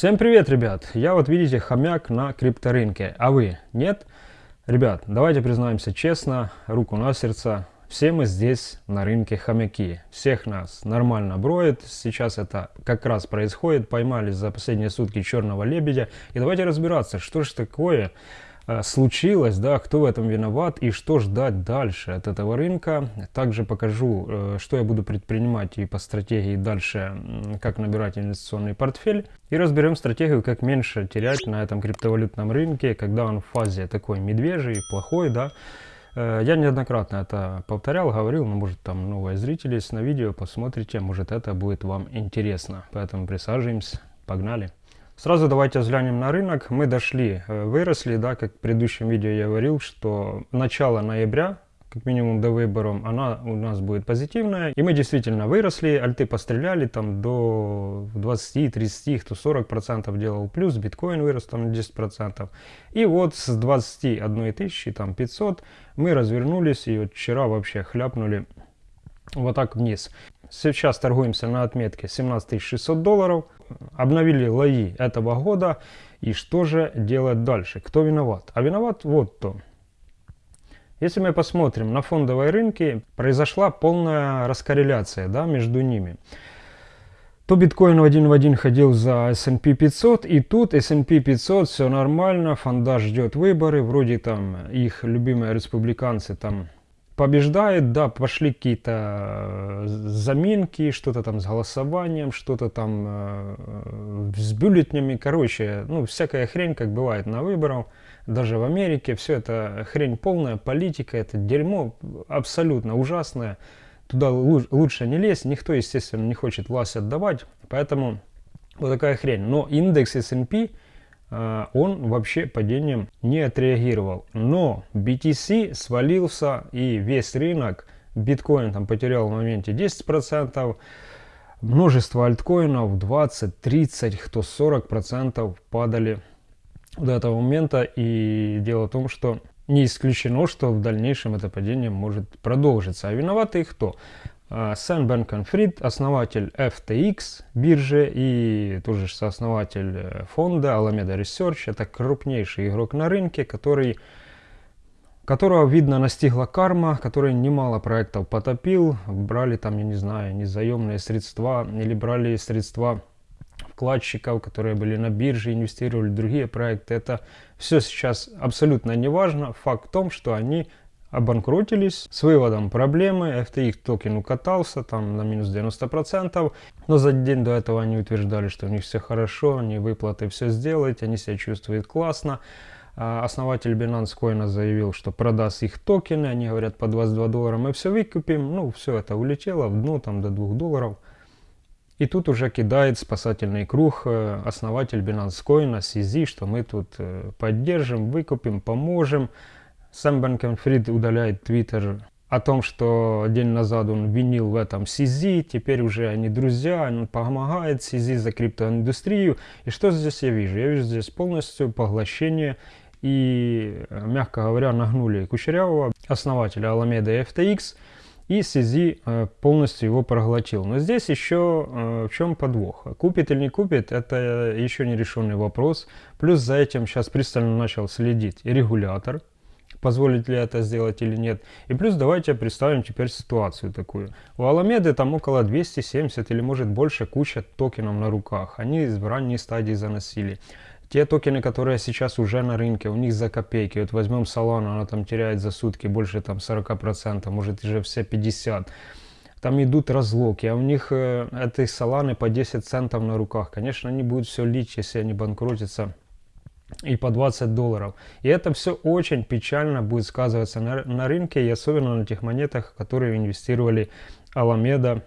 Всем привет, ребят! Я вот видите хомяк на крипторынке, а вы нет? Ребят, давайте признаемся честно, руку на сердце, все мы здесь на рынке хомяки. Всех нас нормально броет, сейчас это как раз происходит, поймали за последние сутки черного лебедя. И давайте разбираться, что же такое случилось, да, кто в этом виноват и что ждать дальше от этого рынка. Также покажу, э, что я буду предпринимать и по стратегии дальше, как набирать инвестиционный портфель. И разберем стратегию, как меньше терять на этом криптовалютном рынке, когда он в фазе такой медвежий, плохой, да. Э, я неоднократно это повторял, говорил, но может там новые зрители на видео, посмотрите, может это будет вам интересно. Поэтому присаживаемся, погнали. Сразу давайте взглянем на рынок. Мы дошли, э, выросли, да, как в предыдущем видео я говорил, что начало ноября, как минимум до выборов, она у нас будет позитивная. И мы действительно выросли, альты постреляли там до 20, 30, кто 40 процентов делал плюс, биткоин вырос там на 10 процентов. И вот с 21 тысячи, там 500, мы развернулись и вот вчера вообще хляпнули вот так вниз. Сейчас торгуемся на отметке 17 600 долларов. Обновили лои этого года. И что же делать дальше? Кто виноват? А виноват вот то. Если мы посмотрим на фондовые рынки, произошла полная раскорреляция да, между ними. То биткоин один в один ходил за S&P 500, и тут S&P 500, все нормально, фонда ждет выборы, вроде там их любимые республиканцы там побеждает, да, пошли какие-то э, заминки, что-то там с голосованием, что-то там э, с бюллетнями, короче, ну, всякая хрень, как бывает на выборах, даже в Америке, все это хрень полная, политика, это дерьмо абсолютно ужасное, туда лучше не лезть, никто, естественно, не хочет власть отдавать, поэтому вот такая хрень. Но индекс S&P он вообще падением не отреагировал. Но BTC свалился и весь рынок, биткоин там потерял в моменте 10%, множество альткоинов 20, 30, кто 40% падали до этого момента. И дело в том, что не исключено, что в дальнейшем это падение может продолжиться. А виноваты кто? Сэм Бенкон Фрид, основатель FTX биржи и тоже сооснователь э, фонда Alameda Research. Это крупнейший игрок на рынке, который, которого, видно, настигла карма, который немало проектов потопил. Брали там, я не знаю, незаемные средства или брали средства вкладчиков, которые были на бирже, инвестировали в другие проекты. Это все сейчас абсолютно не важно. Факт в том, что они обанкротились с выводом проблемы. FTX токен укатался там на минус 90%, но за день до этого они утверждали, что у них все хорошо, они выплаты все сделают, они себя чувствуют классно. А основатель Binance Coin заявил, что продаст их токены, они говорят по 22 доллара мы все выкупим, ну все это улетело в дно там до 2 долларов. И тут уже кидает спасательный круг э, основатель Binance Coin, CZ, что мы тут э, поддержим, выкупим, поможем. Сам Бенкенфрид удаляет твиттер о том, что день назад он винил в этом CZ, теперь уже они друзья, он помогает CZ за криптоиндустрию. И что здесь я вижу? Я вижу здесь полностью поглощение и, мягко говоря, нагнули Кучерявого, основателя Alameda FTX, и CZ э, полностью его проглотил. Но здесь еще э, в чем подвох? Купит или не купит, это еще не решенный вопрос. Плюс за этим сейчас пристально начал следить регулятор, позволит ли это сделать или нет. И плюс давайте представим теперь ситуацию такую. У Аламеды там около 270 или может больше куча токенов на руках. Они в ранней стадии заносили. Те токены, которые сейчас уже на рынке, у них за копейки. Вот возьмем Solana, она там теряет за сутки больше там 40%, может уже все 50%. Там идут разлоки, а у них э, этой Solana по 10 центов на руках. Конечно, они будут все лить, если они банкротятся и по 20 долларов. И это все очень печально будет сказываться на, на рынке, и особенно на тех монетах, которые инвестировали Alameda.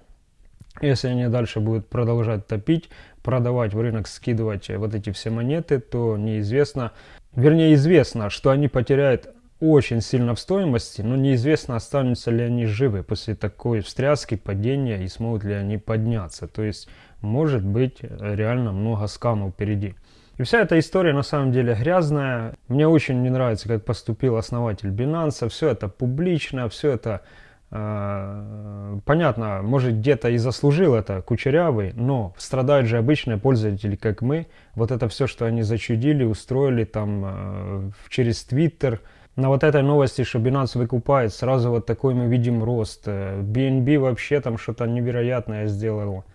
Если они дальше будут продолжать топить, продавать в рынок, скидывать вот эти все монеты, то неизвестно, вернее известно, что они потеряют очень сильно в стоимости, но неизвестно, останутся ли они живы после такой встряски, падения и смогут ли они подняться. То есть может быть реально много скамов впереди. И вся эта история на самом деле грязная. Мне очень не нравится, как поступил основатель Binance. Все это публично, все это Э, понятно, может где-то и заслужил это кучерявый, но страдают же обычные пользователи, как мы. Вот это все, что они зачудили, устроили там э, через Твиттер. На вот этой новости, что Binance выкупает, сразу вот такой мы видим рост. BNB вообще там что-то невероятное сделал.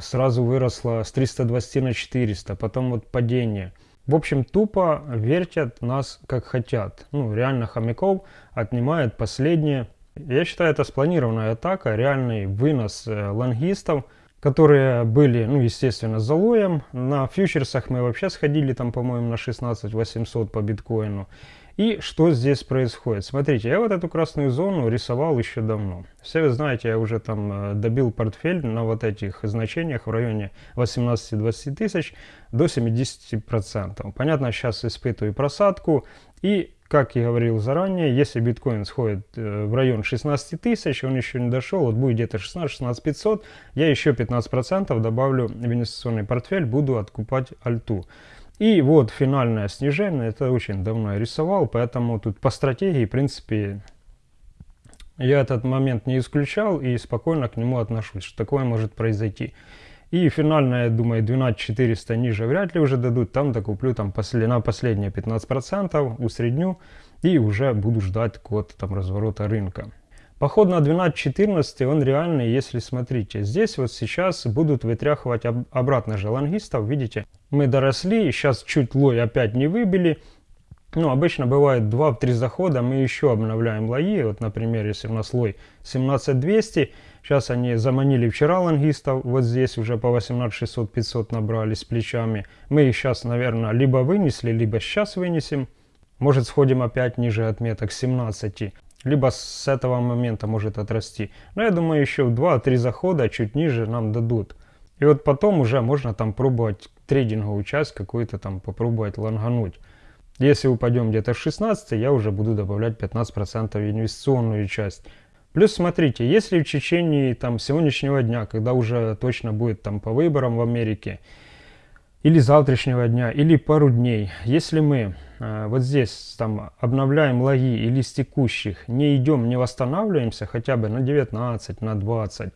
Сразу выросло с 320 на 400, потом вот падение. В общем, тупо вертят нас как хотят. Ну, реально хомяков отнимает последнее я считаю, это спланированная атака, реальный вынос э, лонгистов, которые были, ну, естественно, залоем. На фьючерсах мы вообще сходили там, по-моему, на 16 800 по биткоину. И что здесь происходит? Смотрите, я вот эту красную зону рисовал еще давно. Все вы знаете, я уже там э, добил портфель на вот этих значениях в районе 18-20 тысяч до 70%. Понятно, сейчас испытываю просадку. И как я говорил заранее, если биткоин сходит э, в район 16 тысяч, он еще не дошел, вот будет где-то 16-16 500, я еще 15% добавлю в инвестиционный портфель, буду откупать альту. И вот финальное снижение, это очень давно я рисовал, поэтому тут по стратегии, в принципе, я этот момент не исключал и спокойно к нему отношусь, что такое может произойти. И финальное, я думаю, 12400 ниже вряд ли уже дадут. Там докуплю там после, на последние 15%, усредню и уже буду ждать какого-то там разворота рынка. Поход на 12.14 он реальный, если смотрите. Здесь вот сейчас будут вытряхивать об, обратно же лонгистов. Видите, мы доросли, сейчас чуть лой опять не выбили. Ну, обычно бывает 2-3 захода, мы еще обновляем лои. Вот, например, если у нас лой 17200, Сейчас они заманили вчера лонгистов, вот здесь уже по 18 600 500 набрали с плечами. Мы их сейчас, наверное, либо вынесли, либо сейчас вынесем. Может сходим опять ниже отметок 17, либо с этого момента может отрасти. Но я думаю, еще в 2-3 захода чуть ниже нам дадут. И вот потом уже можно там пробовать трейдинговую часть какую-то там попробовать лонгануть. Если упадем где-то в 16, я уже буду добавлять 15% инвестиционную часть. Плюс смотрите, если в течение там, сегодняшнего дня, когда уже точно будет там по выборам в Америке, или завтрашнего дня, или пару дней, если мы э, вот здесь там обновляем логи или с текущих, не идем, не восстанавливаемся хотя бы на 19, на 20,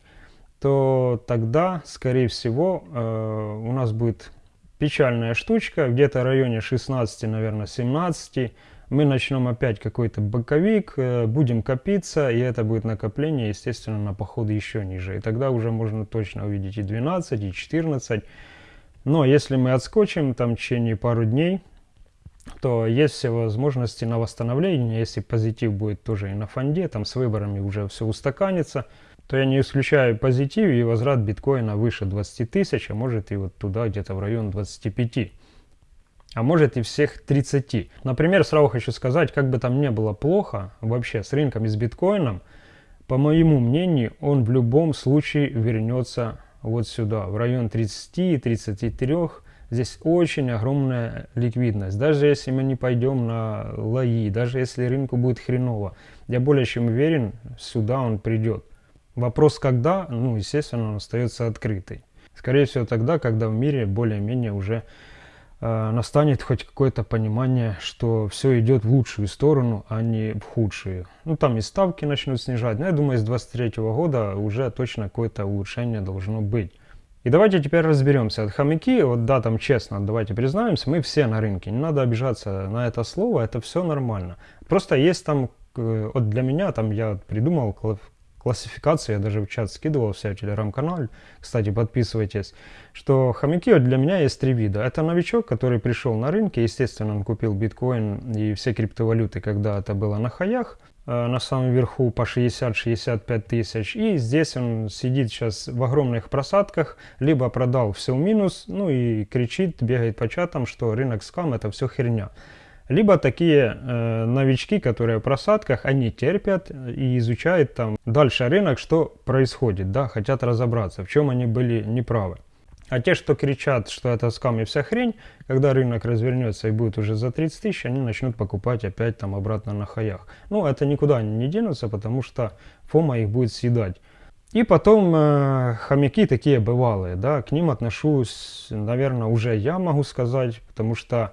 то тогда, скорее всего, э, у нас будет печальная штучка, где-то в районе 16, наверное, 17, мы начнем опять какой-то боковик, э, будем копиться, и это будет накопление, естественно, на походы еще ниже. И тогда уже можно точно увидеть и 12, и 14. Но если мы отскочим там в течение пару дней, то есть все возможности на восстановление. Если позитив будет тоже и на фонде, там с выборами уже все устаканится, то я не исключаю позитив и возврат биткоина выше 20 тысяч, а может и вот туда где-то в район 25 а может и всех 30. Например, сразу хочу сказать, как бы там не было плохо вообще с рынком и с биткоином, по моему мнению, он в любом случае вернется вот сюда, в район 30-33. Здесь очень огромная ликвидность. Даже если мы не пойдем на лои, даже если рынку будет хреново, я более чем уверен, сюда он придет. Вопрос когда, ну, естественно, он остается открытый. Скорее всего тогда, когда в мире более-менее уже настанет хоть какое-то понимание, что все идет в лучшую сторону, а не в худшую. Ну, там и ставки начнут снижать, но я думаю, с 23 года уже точно какое-то улучшение должно быть. И давайте теперь разберемся. От хомяки, вот да, там честно, давайте признаемся, мы все на рынке. Не надо обижаться на это слово, это все нормально. Просто есть там, э, вот для меня, там я придумал классификации, я даже в чат скидывал в себя телеграм-канал, кстати, подписывайтесь, что хомяки для меня есть три вида. Это новичок, который пришел на рынке, естественно, он купил биткоин и все криптовалюты, когда это было на хаях, э, на самом верху по 60-65 тысяч. И здесь он сидит сейчас в огромных просадках, либо продал все в минус, ну и кричит, бегает по чатам, что рынок скам это все херня. Либо такие э, новички, которые в просадках, они терпят и изучают там дальше рынок, что происходит, да, хотят разобраться, в чем они были неправы. А те, что кричат, что это скам и вся хрень, когда рынок развернется и будет уже за 30 тысяч, они начнут покупать опять там обратно на хаях. Ну, это никуда не денутся, потому что фома их будет съедать. И потом э, хомяки такие бывалые, да, к ним отношусь, наверное, уже я могу сказать, потому что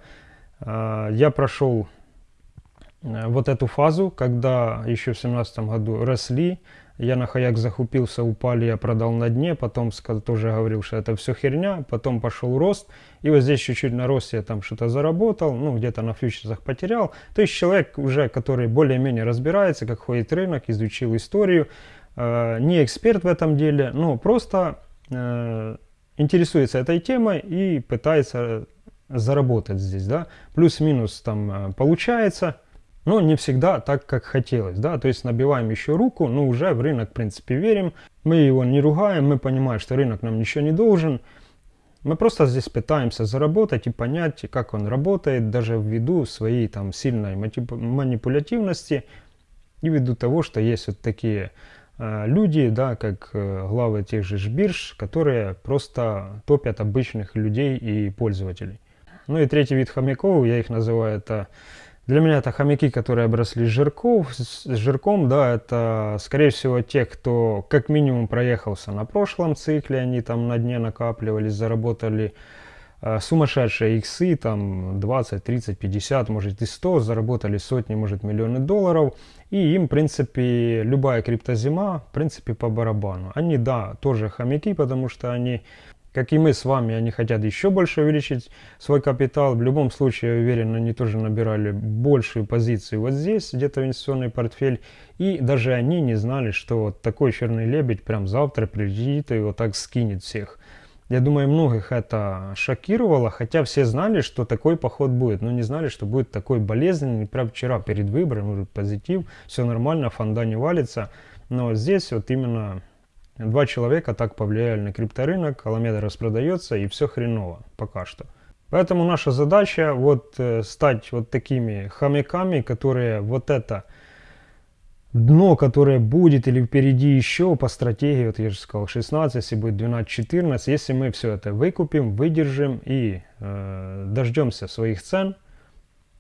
я прошел э, вот эту фазу, когда еще в 2017 году росли, я на хаяк захупился, упали, я продал на дне, потом тоже говорил, что это все херня, потом пошел рост, и вот здесь чуть-чуть на росте я там что-то заработал, ну где-то на фьючерсах потерял. То есть человек уже, который более-менее разбирается, как ходит рынок, изучил историю, э, не эксперт в этом деле, но просто э, интересуется этой темой и пытается заработать здесь, да, плюс-минус там э, получается, но не всегда так, как хотелось, да, то есть набиваем еще руку, но уже в рынок, в принципе, верим, мы его не ругаем, мы понимаем, что рынок нам ничего не должен, мы просто здесь пытаемся заработать и понять, как он работает, даже ввиду своей там сильной манипулятивности и ввиду того, что есть вот такие э, люди, да, как э, главы тех же бирж, которые просто топят обычных людей и пользователей. Ну и третий вид хомяков, я их называю, это для меня это хомяки, которые обросли жирков, с жирком, да, это скорее всего те, кто как минимум проехался на прошлом цикле, они там на дне накапливались, заработали э, сумасшедшие иксы, там 20, 30, 50, может и 100, заработали сотни, может миллионы долларов, и им, в принципе, любая криптозима, в принципе, по барабану. Они, да, тоже хомяки, потому что они как и мы с вами, они хотят еще больше увеличить свой капитал. В любом случае, я уверен, они тоже набирали большую позицию вот здесь, где-то инвестиционный портфель. И даже они не знали, что вот такой черный лебедь прям завтра прилетит и вот так скинет всех. Я думаю, многих это шокировало, хотя все знали, что такой поход будет, но не знали, что будет такой болезненный. Прям вчера перед выбором, может позитив, все нормально, фонда не валится. Но здесь вот именно Два человека так повлияли на крипторынок, Аламеда распродается и все хреново пока что. Поэтому наша задача вот э, стать вот такими хомяками, которые вот это дно, которое будет или впереди еще по стратегии, вот я же сказал 16, если будет 12-14, если мы все это выкупим, выдержим и э, дождемся своих цен,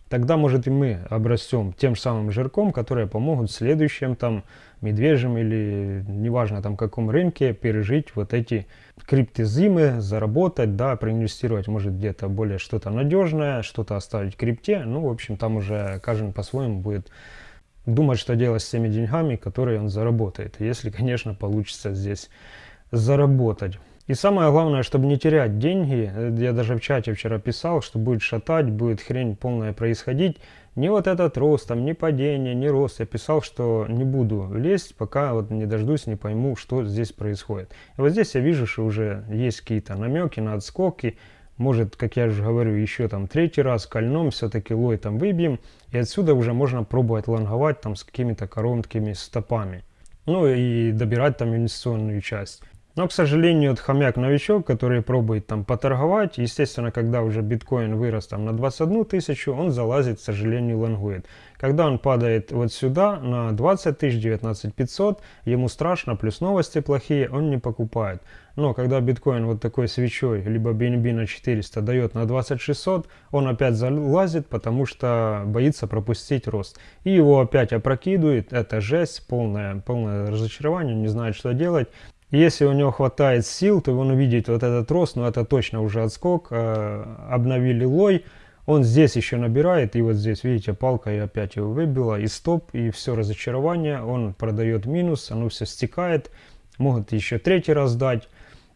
тогда может и мы обрастем тем же самым жирком, которые помогут в следующем там медвежьем или неважно там каком рынке пережить вот эти криптозимы, заработать, да, проинвестировать может где-то более что-то надежное, что-то оставить в крипте, ну, в общем, там уже каждый по-своему будет думать, что делать с теми деньгами, которые он заработает, если, конечно, получится здесь заработать. И самое главное, чтобы не терять деньги, я даже в чате вчера писал, что будет шатать, будет хрень полная происходить, ни вот этот рост, там, ни падение, ни рост. Я писал, что не буду лезть, пока вот не дождусь, не пойму, что здесь происходит. И вот здесь я вижу, что уже есть какие-то намеки на отскоки. Может, как я уже говорю, еще там третий раз кольном, все-таки лой там выбьем. И отсюда уже можно пробовать лонговать там с какими-то короткими стопами. Ну и добирать там инвестиционную часть. Но, к сожалению, вот хомяк-новичок, который пробует там поторговать, естественно, когда уже биткоин вырос там на 21 тысячу, он залазит, к сожалению, лонгует. Когда он падает вот сюда на 20 тысяч, 19 500, ему страшно, плюс новости плохие, он не покупает. Но когда биткоин вот такой свечой, либо BNB на 400 дает на 2600, он опять залазит, потому что боится пропустить рост. И его опять опрокидывает, это жесть, полное, полное разочарование, не знает, что делать. Если у него хватает сил, то он увидит вот этот рост, но это точно уже отскок. Э, обновили лой, он здесь еще набирает, и вот здесь, видите, палка и опять его выбила, и стоп, и все разочарование, он продает минус, оно все стекает, могут еще третий раз дать.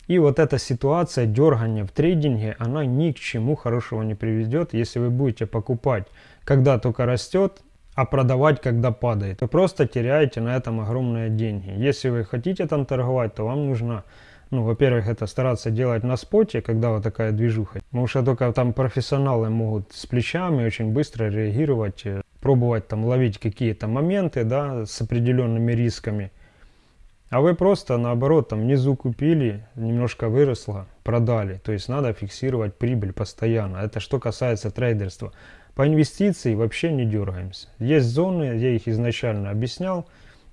И вот эта ситуация дергания в трейдинге, она ни к чему хорошего не приведет, если вы будете покупать, когда только растет, а продавать, когда падает. Вы просто теряете на этом огромные деньги. Если вы хотите там торговать, то вам нужно, ну, во-первых, это стараться делать на споте, когда вот такая движуха. Потому что только там профессионалы могут с плечами очень быстро реагировать, э, пробовать там ловить какие-то моменты, да, с определенными рисками. А вы просто наоборот там внизу купили, немножко выросло, продали. То есть надо фиксировать прибыль постоянно. Это что касается трейдерства. По инвестиции вообще не дергаемся. Есть зоны, я их изначально объяснял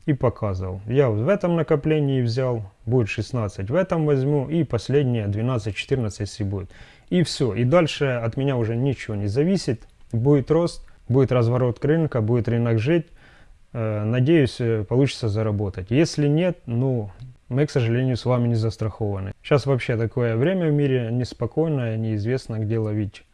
и показывал. Я в этом накоплении взял, будет 16, в этом возьму и последнее 12-14 если будет. И все. И дальше от меня уже ничего не зависит. Будет рост, будет разворот рынка, будет рынок жить. Э, надеюсь, э, получится заработать. Если нет, ну, мы, к сожалению, с вами не застрахованы. Сейчас вообще такое время в мире неспокойное, неизвестно, где ловить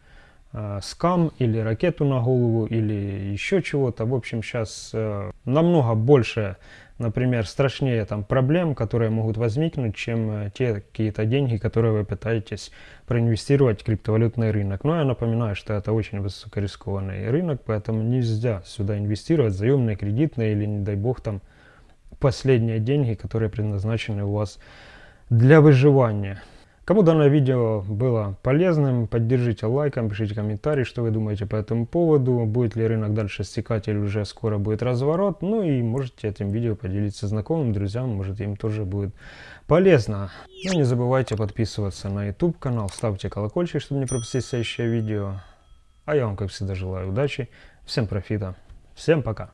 э, скам или ракету на голову или еще чего-то. В общем, сейчас э, намного больше, например, страшнее там проблем, которые могут возникнуть, чем э, те какие-то деньги, которые вы пытаетесь проинвестировать в криптовалютный рынок. Но я напоминаю, что это очень высокорискованный рынок, поэтому нельзя сюда инвестировать заемные, кредитные или, не дай бог, там последние деньги, которые предназначены у вас для выживания. Кому данное видео было полезным, поддержите лайком, пишите комментарии, что вы думаете по этому поводу, будет ли рынок дальше стекать или уже скоро будет разворот. Ну и можете этим видео поделиться знакомым, друзьям, может им тоже будет полезно. Ну не забывайте подписываться на YouTube канал, ставьте колокольчик, чтобы не пропустить следующее видео. А я вам, как всегда, желаю удачи, всем профита, всем пока!